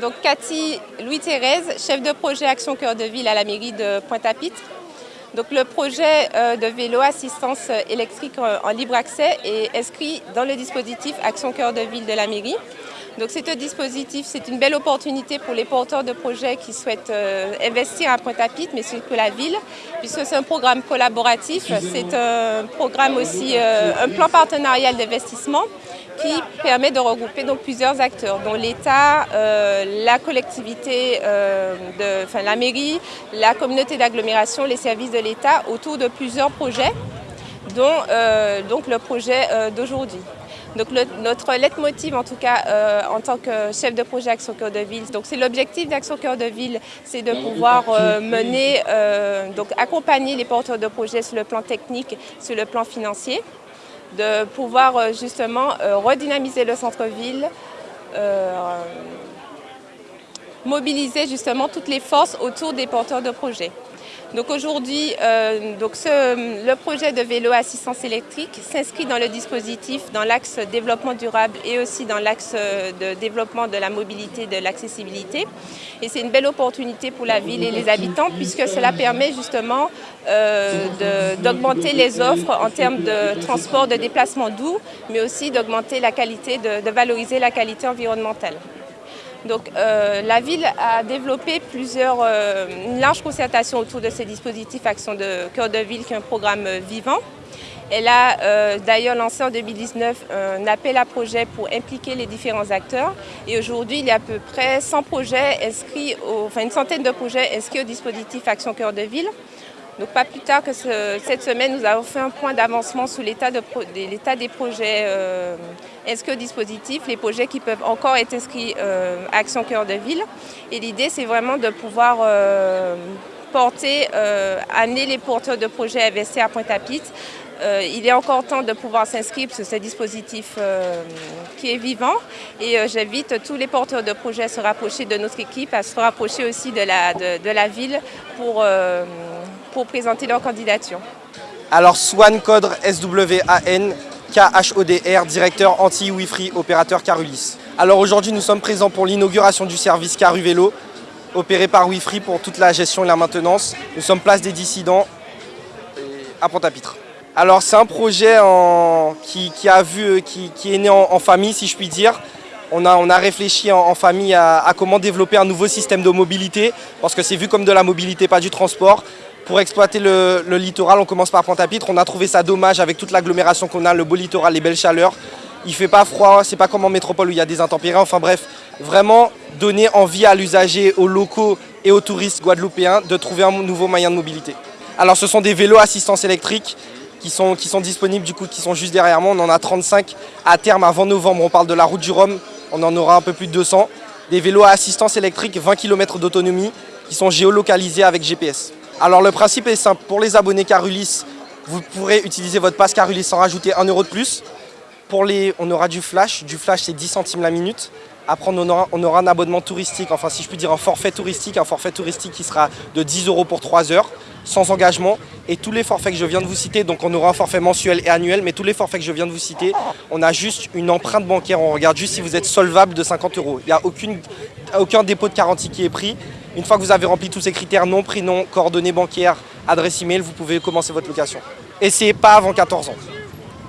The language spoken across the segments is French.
Donc Cathy Louis-Thérèse, chef de projet Action Cœur de Ville à la mairie de Pointe-à-Pitre. Donc le projet euh, de vélo assistance électrique en libre accès est inscrit dans le dispositif Action Cœur de Ville de la mairie. Donc c'est un dispositif, c'est une belle opportunité pour les porteurs de projets qui souhaitent euh, investir à Pointe-à-Pitre, mais surtout la ville, puisque c'est un programme collaboratif, c'est un programme aussi, euh, un plan partenarial d'investissement qui permet de regrouper donc plusieurs acteurs, dont l'État, euh, la collectivité, de, enfin, la mairie, la communauté d'agglomération, les services de l'État, autour de plusieurs projets, dont donc le projet d'aujourd'hui. Donc notre leitmotiv, en tout cas, euh, en tant que chef de projet Action Cœur de Ville, donc c'est l'objectif d'Action Cœur de Ville, c'est de pouvoir euh, mener, euh, donc accompagner les porteurs de projets sur le plan technique, sur le plan financier, de pouvoir justement redynamiser le centre-ville, mobiliser justement toutes les forces autour des porteurs de projets. Donc aujourd'hui, euh, le projet de vélo assistance électrique s'inscrit dans le dispositif, dans l'axe développement durable et aussi dans l'axe euh, de développement de la mobilité de l'accessibilité. Et c'est une belle opportunité pour la ville et les habitants puisque cela permet justement euh, d'augmenter les offres en termes de transport, de déplacement doux, mais aussi d'augmenter la qualité, de valoriser la qualité environnementale. Donc euh, la ville a développé plusieurs, euh, une large concertation autour de ces dispositifs Action de Cœur de Ville, qui est un programme euh, vivant. Elle a d'ailleurs lancé en 2019 un appel à projet pour impliquer les différents acteurs. Et aujourd'hui, il y a à peu près 100 projets inscrits, enfin une centaine de projets inscrits au dispositif Action Cœur de Ville. Donc pas plus tard que cette semaine, nous avons fait un point d'avancement sur l'état des projets euh, inscrits au dispositif, les projets qui peuvent encore être inscrits euh, à Action Cœur de Ville. Et l'idée, c'est vraiment de pouvoir euh, porter, amener les porteurs de projets à investir à Pointe-à-Pitre. il est encore temps de pouvoir s'inscrire sur ce dispositif qui est vivant et j'invite tous les porteurs de projets à se rapprocher de notre équipe, à se rapprocher aussi de la ville pour pour présenter leur candidature. Alors Swan Codre S-W-A-N K-H-O-D-R, directeur anti-Wi-Free, opérateur Carulis. Alors aujourd'hui nous sommes présents pour l'inauguration du service Caru Vélo, opéré par Wi-Free pour toute la gestion et la maintenance. Nous sommes place des dissidents à Pont-à-Pitre. Alors c'est un projet qui, a vu, qui, est né en, famille si je puis dire. On a, on a réfléchi en, famille à, comment développer un nouveau système de mobilité parce que c'est vu comme de la mobilité, pas du transport. Pour exploiter le, littoral, on commence par Pointe-à-Pitre. On a trouvé ça dommage avec toute l'agglomération qu'on a, le beau littoral, les belles chaleurs. Il fait pas froid, c'est pas comme en métropole où il y a des intempéries. Enfin bref, vraiment donner envie à l'usager, aux locaux et aux touristes guadeloupéens de trouver un nouveau moyen de mobilité. Alors ce sont des vélos assistance électrique qui sont, qui sont disponibles, du coup, qui sont juste derrière moi. On en a 35 à terme avant novembre. On parle de la route du Rhum, on en aura un peu plus de 200. Des vélos à assistance électrique, 20 km d'autonomie, qui sont géolocalisés avec GPS. Alors le principe est simple, pour les abonnés Carulis, vous pourrez utiliser votre passe Carulis sans rajouter 1 euro de plus. Pour les, on aura du flash, du flash c'est 10 centimes la minute. Après on aura, on aura, un abonnement touristique, enfin si je puis dire un forfait touristique, un forfait touristique qui sera de 10 euros pour 3 heures, sans engagement. Et tous les forfaits que je viens de vous citer, donc on aura un forfait mensuel et annuel, mais tous les forfaits que je viens de vous citer, on a juste une empreinte bancaire, on regarde juste si vous êtes solvable de 50 euros. Il n'y a aucun dépôt de garantie qui est pris. Une fois que vous avez rempli tous ces critères, nom, prénom, coordonnées bancaires, adresse email, vous pouvez commencer votre location. C'est pas avant 14 ans.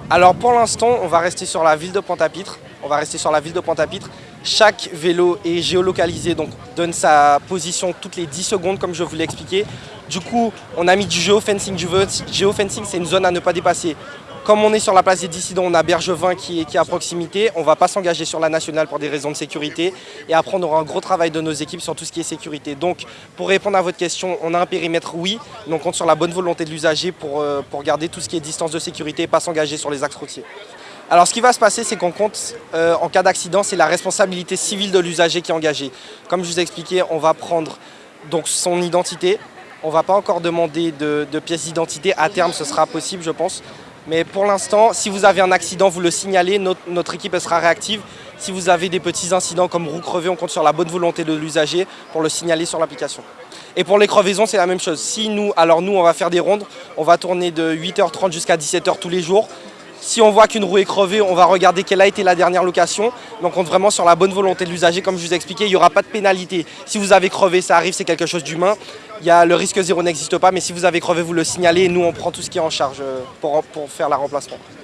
Alors pour l'instant, on va rester sur la ville de Pointe-à-Pitre. On va rester sur la ville de Pointe-à-Pitre. Chaque vélo est géolocalisé, donc donne sa position toutes les 10 secondes, comme je vous l'ai expliqué. Du coup, on a mis du géofencing. Du géofencing, c'est une zone à ne pas dépasser. Comme on est sur la place des dissidents, on a Bergevin qui est, à proximité. On ne va pas s'engager sur la nationale pour des raisons de sécurité. Et après, on aura un gros travail de nos équipes sur tout ce qui est sécurité. Donc, pour répondre à votre question, on a un périmètre, oui, mais on compte sur la bonne volonté de l'usager pour, euh, pour garder tout ce qui est distance de sécurité et pas s'engager sur les axes routiers. Alors ce qui va se passer, c'est qu'on compte, euh, en cas d'accident, c'est la responsabilité civile de l'usager qui est engagée. Comme je vous ai expliqué, on va prendre donc, son identité. On ne va pas encore demander de, de pièces d'identité. À terme, ce sera possible, je pense. Mais pour l'instant, si vous avez un accident, vous le signalez, notre, équipe sera réactive. Si vous avez des petits incidents comme roue crevée, on compte sur la bonne volonté de l'usager pour le signaler sur l'application. Et pour les crevaisons, c'est la même chose. Si nous, alors nous, on va faire des rondes, on va tourner de 8h30 jusqu'à 17h tous les jours. Si on voit qu'une roue est crevée, on va regarder quelle a été la dernière location. Donc on compte vraiment sur la bonne volonté de l'usager. Comme je vous ai expliqué, il n'y aura pas de pénalité. Si vous avez crevé, ça arrive, c'est quelque chose d'humain. Le risque zéro n'existe pas, mais si vous avez crevé, vous le signalez et nous on prend tout ce qui est en charge euh, pour, pour faire la remplacement.